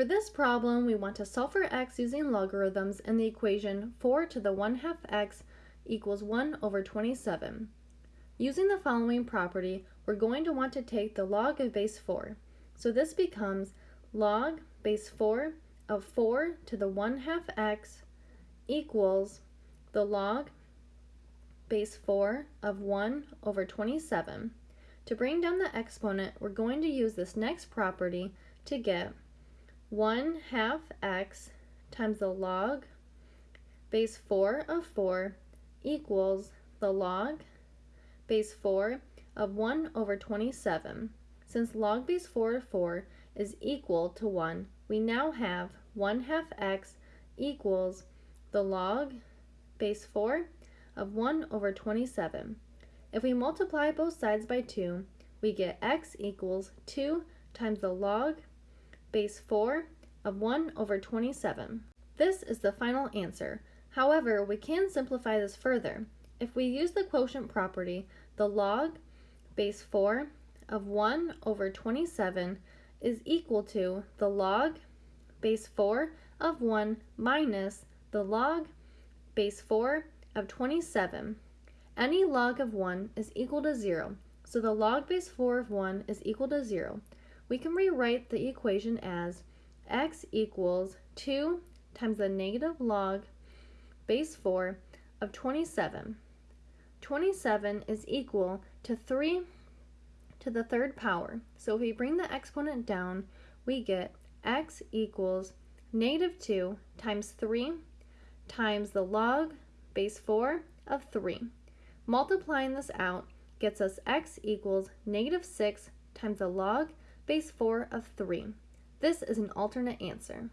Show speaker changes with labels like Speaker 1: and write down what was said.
Speaker 1: For this problem, we want to solve for x using logarithms in the equation 4 to the 1 half x equals 1 over 27. Using the following property, we're going to want to take the log of base 4. So this becomes log base 4 of 4 to the 1 half x equals the log base 4 of 1 over 27. To bring down the exponent, we're going to use this next property to get 1 half x times the log base 4 of 4 equals the log base 4 of 1 over 27. Since log base 4 of 4 is equal to 1, we now have 1 half x equals the log base 4 of 1 over 27. If we multiply both sides by 2, we get x equals 2 times the log base 4 of 1 over 27. This is the final answer. However, we can simplify this further. If we use the quotient property, the log base 4 of 1 over 27 is equal to the log base 4 of 1 minus the log base 4 of 27. Any log of 1 is equal to 0, so the log base 4 of 1 is equal to 0 we can rewrite the equation as x equals 2 times the negative log base 4 of 27. 27 is equal to 3 to the third power. So if we bring the exponent down, we get x equals negative 2 times 3 times the log base 4 of 3. Multiplying this out gets us x equals negative 6 times the log base 4 of 3. This is an alternate answer.